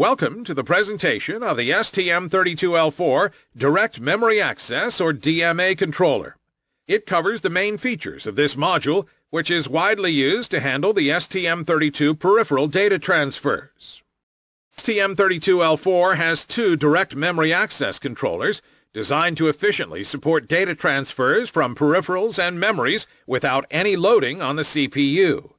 Welcome to the presentation of the STM32L4 Direct Memory Access or DMA controller. It covers the main features of this module, which is widely used to handle the STM32 peripheral data transfers. STM32L4 has two direct memory access controllers designed to efficiently support data transfers from peripherals and memories without any loading on the CPU.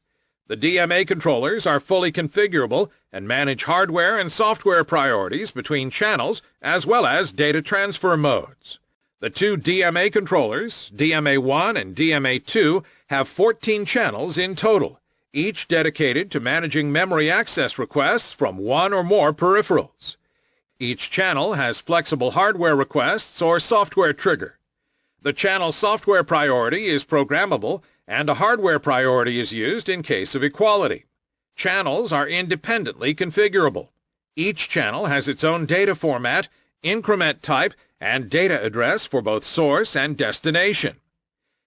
The DMA controllers are fully configurable and manage hardware and software priorities between channels as well as data transfer modes. The two DMA controllers, DMA1 and DMA2, have 14 channels in total, each dedicated to managing memory access requests from one or more peripherals. Each channel has flexible hardware requests or software trigger. The channel software priority is programmable and a hardware priority is used in case of equality. Channels are independently configurable. Each channel has its own data format, increment type, and data address for both source and destination.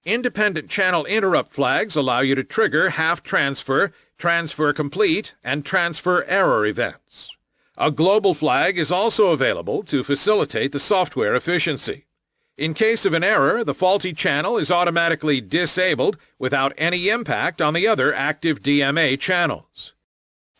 Independent channel interrupt flags allow you to trigger half transfer, transfer complete, and transfer error events. A global flag is also available to facilitate the software efficiency. In case of an error, the faulty channel is automatically disabled without any impact on the other active DMA channels.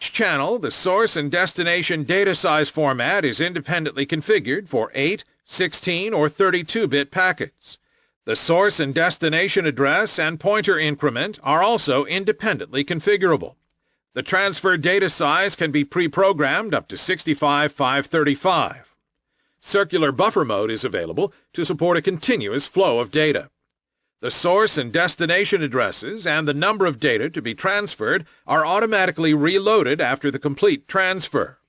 Each channel, the source and destination data size format is independently configured for 8, 16, or 32-bit packets. The source and destination address and pointer increment are also independently configurable. The transfer data size can be pre-programmed up to 65535. Circular buffer mode is available to support a continuous flow of data. The source and destination addresses and the number of data to be transferred are automatically reloaded after the complete transfer.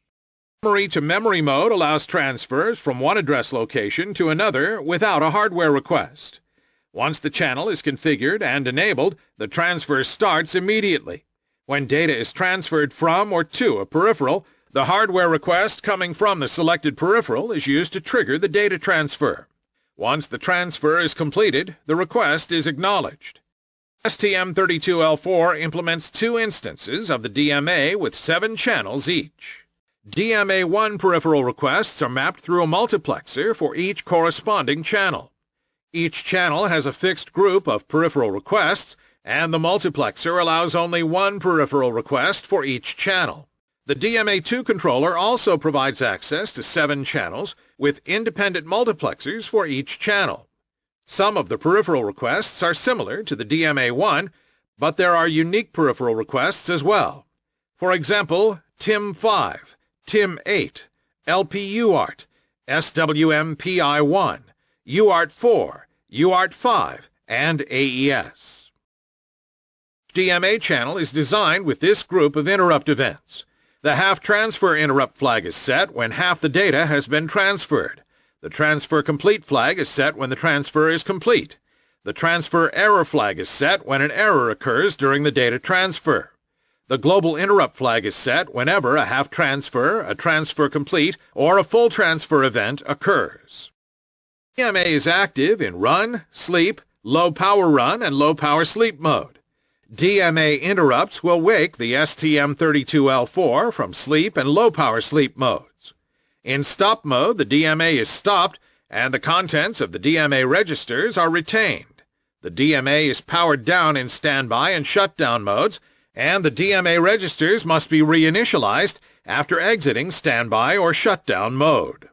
Memory to memory mode allows transfers from one address location to another without a hardware request. Once the channel is configured and enabled, the transfer starts immediately. When data is transferred from or to a peripheral, the hardware request coming from the selected peripheral is used to trigger the data transfer. Once the transfer is completed, the request is acknowledged. STM32L4 implements two instances of the DMA with seven channels each. DMA1 peripheral requests are mapped through a multiplexer for each corresponding channel. Each channel has a fixed group of peripheral requests, and the multiplexer allows only one peripheral request for each channel. The DMA2 controller also provides access to seven channels with independent multiplexers for each channel. Some of the peripheral requests are similar to the DMA1, but there are unique peripheral requests as well. For example, TIM5, TIM8, LPUART, SWPMI1, UART4, UART5, and AES. DMA channel is designed with this group of interrupt events. The half transfer interrupt flag is set when half the data has been transferred. The transfer complete flag is set when the transfer is complete. The transfer error flag is set when an error occurs during the data transfer. The global interrupt flag is set whenever a half transfer, a transfer complete, or a full transfer event occurs. DMA is active in run, sleep, low power run, and low power sleep mode. DMA interrupts will wake the STM32L4 from sleep and low-power sleep modes. In stop mode, the DMA is stopped and the contents of the DMA registers are retained. The DMA is powered down in standby and shutdown modes, and the DMA registers must be reinitialized after exiting standby or shutdown mode.